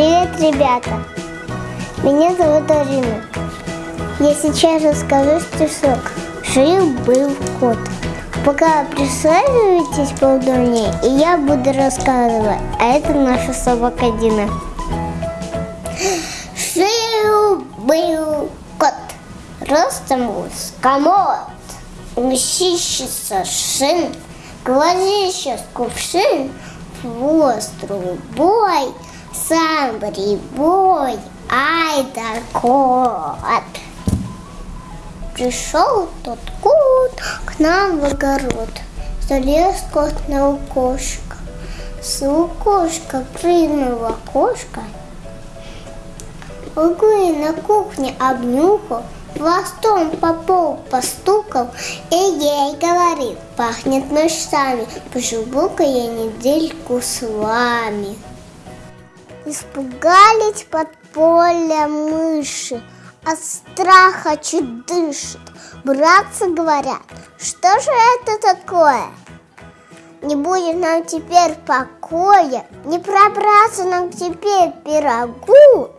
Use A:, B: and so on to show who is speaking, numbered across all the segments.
A: Привет, ребята! Меня зовут Арина. Я сейчас расскажу стишок. Жил-был кот. Пока присаживайтесь поудобнее, и я буду рассказывать. А это наша собака Дина. Жил-был кот. Ростом с комод. Мщищица шин. Глазище с кувшин. Хвост трубой. Сам прибой. Ай да кот. Пришел тот кот к нам в огород. Залез кот на окошко. С окошка прыгнул в окошко. Углы на кухне обнюхал, Хвостом по полу постукал И ей говорит, пахнет ночами Поживу-ка я недельку с вами Испугались под поле мыши от страха чуть дышит. Братцы говорят, что же это такое? Не будет нам теперь покоя, не пробраться нам теперь пирогу,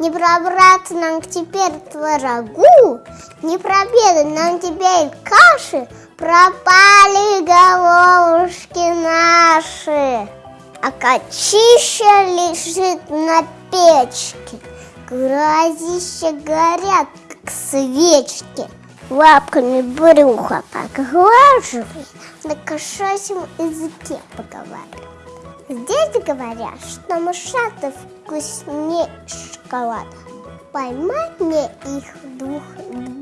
A: не пробраться нам теперь творогу, не пробедать нам теперь каши, пропали головушки наши. А качища лежит на печке, Глазища горят, как свечки. Лапками брюха поглаживает, на кошачьем языке поговаривает. Здесь говорят, что мышата вкуснее шоколада. Поймать мне их двух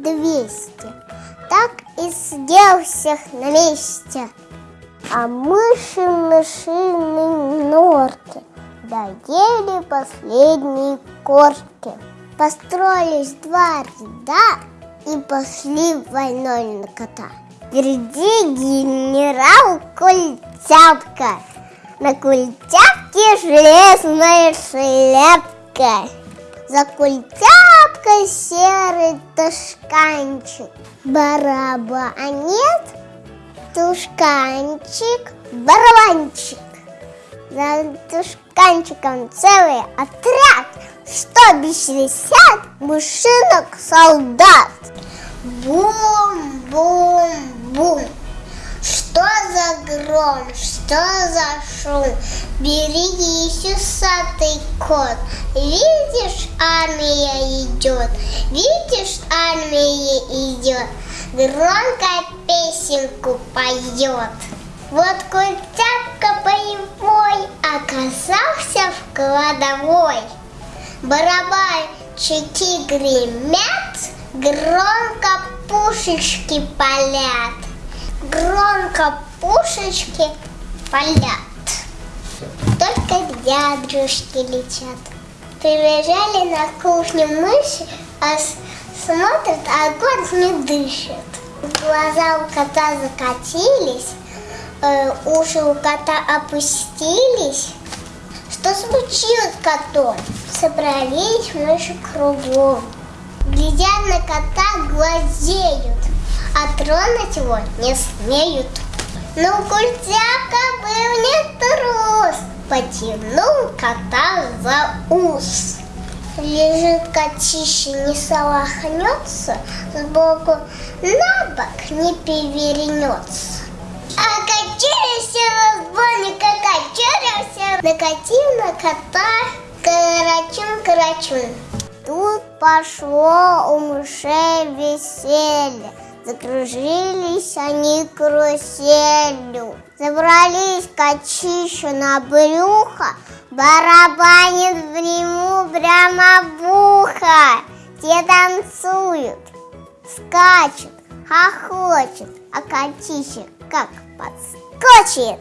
A: двести, так и съел всех на месте. А мыши в мышиной норке доели последние корки. Построились два ряда и пошли войной на кота. Впереди генерал Культяпка, на культяпке железная шляпка. За культяпкой серый тушканчик, барабанет, тушканчик, барабанчик. За тушканчиком целый отряд, что шестьдесят мышинок солдат. Бум-бум-бум. Что за гром, что за шум? Берегись, усатый кот. Видишь, армия идет, видишь, армия идет. Громко песенку поет. Вот культяпка боевой оказался в кладовой. Барабанчики гремят, громко пушечки палят. Громко пушечки палят. Только ядрушки летят. Прибежали на кухню мыши, а смотрят, а огонь не дышит. Глаза у кота закатились, э, уши у кота опустились. Что случилось котом? Собрались мыши кругом. Глядя на кота, глазеют, а тронуть его не смеют. Но культяка был не трус, потянул кота за ус. Лежит котище, не солохнется, сбоку на бок не перевернется. А качерился разбойник, а качерился, накатил на кота карачун-карачун. Тут пошло у мышей веселье, Закружились они каруселью, Забрались качищу на брюхо, Барабанит в нему прямо в ухо. Те танцуют, скачут, хохочет, а котище как подскочит,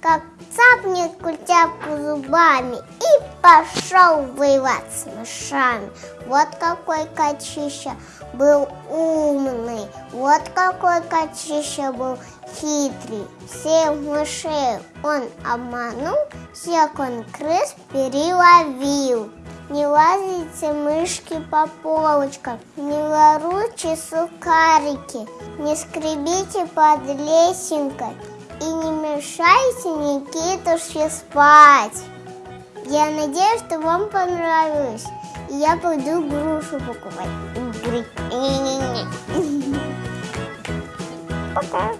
A: как цапнет культяпку зубами и пошел воевать с мышами. Вот какой котища был умный, вот какой котища был хитрый. Всех мышей он обманул, всех он крыс переловил. Не лазите мышки по полочкам, не воруйте сухарики, не скребите под лесенкой и не Приглашайте Никиту спать. Я надеюсь, что вам понравилось. И я пойду грушу покупать. Пока.